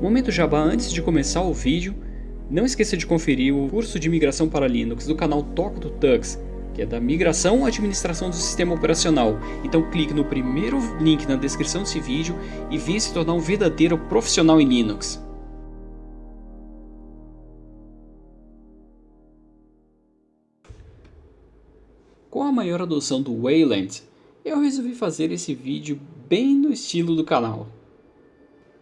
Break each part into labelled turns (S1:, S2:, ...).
S1: Momento jabá antes de começar o vídeo, não esqueça de conferir o curso de migração para Linux do canal Toca do Tux, que é da migração à administração do sistema operacional. Então clique no primeiro link na descrição desse vídeo e venha se tornar um verdadeiro profissional em Linux. Com a maior adoção do Wayland, eu resolvi fazer esse vídeo bem no estilo do canal.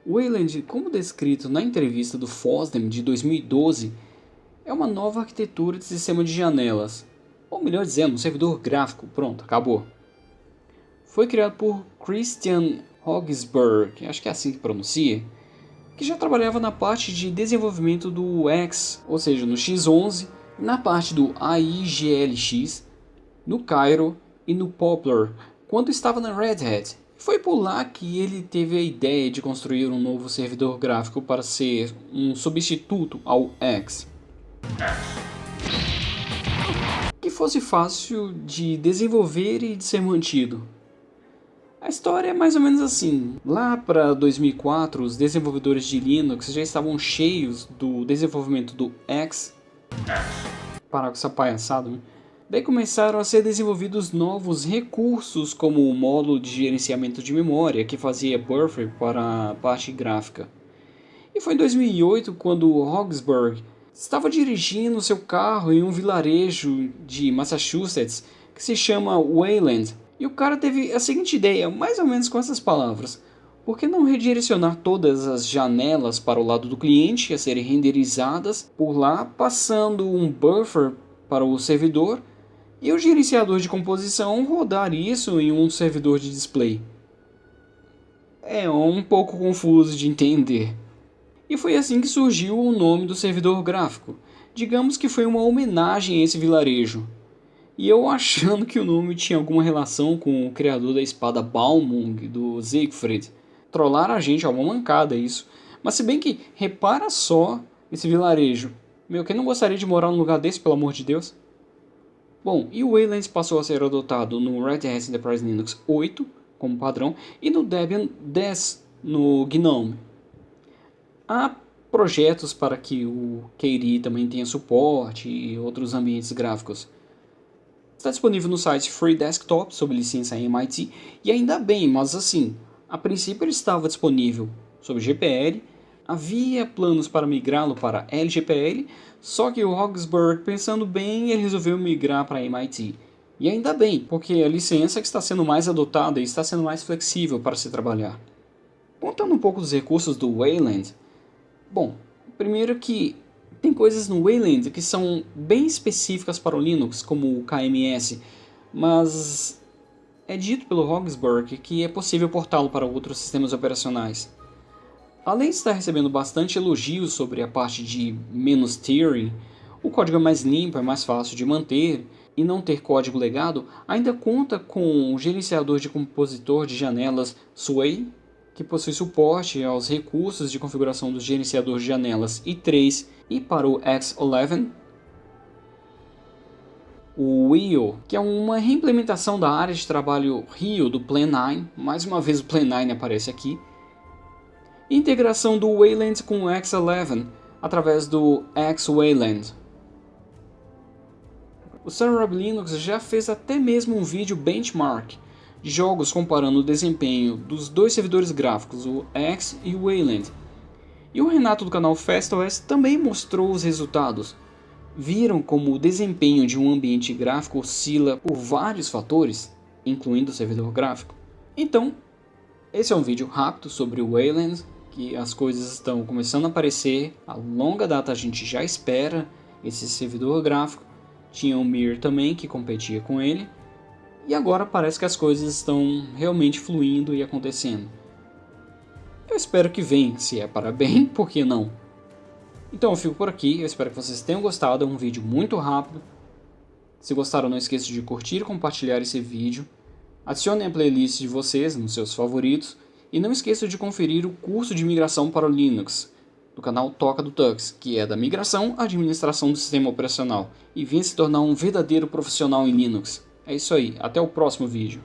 S1: Wayland, como descrito na entrevista do FOSDEM de 2012, é uma nova arquitetura de sistema de janelas, ou melhor dizendo, um servidor gráfico, pronto, acabou. Foi criado por Christian Hogsberg, acho que é assim que pronuncia, que já trabalhava na parte de desenvolvimento do X, ou seja, no X11, na parte do AIGLX, no Cairo e no Poplar, quando estava na Red Hat. Foi por lá que ele teve a ideia de construir um novo servidor gráfico para ser um substituto ao X. Que fosse fácil de desenvolver e de ser mantido. A história é mais ou menos assim. Lá para 2004, os desenvolvedores de Linux já estavam cheios do desenvolvimento do X. Parar com essa palhaçada, né? Daí começaram a ser desenvolvidos novos recursos como o módulo de gerenciamento de memória que fazia buffer para a parte gráfica. E foi em 2008 quando Hogsburg estava dirigindo seu carro em um vilarejo de Massachusetts que se chama Wayland. E o cara teve a seguinte ideia, mais ou menos com essas palavras. Por que não redirecionar todas as janelas para o lado do cliente a serem renderizadas por lá, passando um buffer para o servidor e o gerenciador de composição rodar isso em um servidor de display. É um pouco confuso de entender. E foi assim que surgiu o nome do servidor gráfico. Digamos que foi uma homenagem a esse vilarejo. E eu achando que o nome tinha alguma relação com o criador da espada Balmung do Siegfried. Trollar a gente é uma mancada isso. Mas se bem que, repara só esse vilarejo. Meu, quem não gostaria de morar num lugar desse, pelo amor de Deus? Bom, e o Wayland passou a ser adotado no Red Hat Enterprise Linux 8 como padrão e no Debian 10 no GNOME. Há projetos para que o KDE também tenha suporte e outros ambientes gráficos. Está disponível no site Free Desktop sob licença MIT e ainda bem, mas assim, a princípio ele estava disponível sob GPL Havia planos para migrá-lo para LGPL, só que o Hogsburg, pensando bem, ele resolveu migrar para MIT. E ainda bem, porque a licença que está sendo mais adotada e está sendo mais flexível para se trabalhar. Contando um pouco dos recursos do Wayland, bom, primeiro que tem coisas no Wayland que são bem específicas para o Linux, como o KMS, mas é dito pelo Hogsburg que é possível portá-lo para outros sistemas operacionais. Além de estar recebendo bastante elogios sobre a parte de menos tearing, o código é mais limpo, é mais fácil de manter e não ter código legado, ainda conta com o gerenciador de compositor de janelas Sway, que possui suporte aos recursos de configuração do gerenciador de janelas i3 e para o X11, o Wheel, que é uma reimplementação da área de trabalho Rio do Plan 9, mais uma vez o Plan 9 aparece aqui, integração do Wayland com o X11 através do X-Wayland. O Sunrub Linux já fez até mesmo um vídeo benchmark de jogos comparando o desempenho dos dois servidores gráficos, o X e o Wayland. E o Renato do canal FastOS também mostrou os resultados. Viram como o desempenho de um ambiente gráfico oscila por vários fatores, incluindo o servidor gráfico. Então, esse é um vídeo rápido sobre o Wayland que as coisas estão começando a aparecer, a longa data a gente já espera esse servidor gráfico, tinha o Mir também que competia com ele, e agora parece que as coisas estão realmente fluindo e acontecendo. Eu espero que venha, se é para bem, por que não? Então eu fico por aqui, eu espero que vocês tenham gostado, é um vídeo muito rápido. Se gostaram não esqueça de curtir e compartilhar esse vídeo. Adicionem a playlist de vocês nos seus favoritos e não esqueça de conferir o curso de migração para o Linux, do canal Toca do Tux, que é da migração à administração do sistema operacional, e venha se tornar um verdadeiro profissional em Linux. É isso aí, até o próximo vídeo.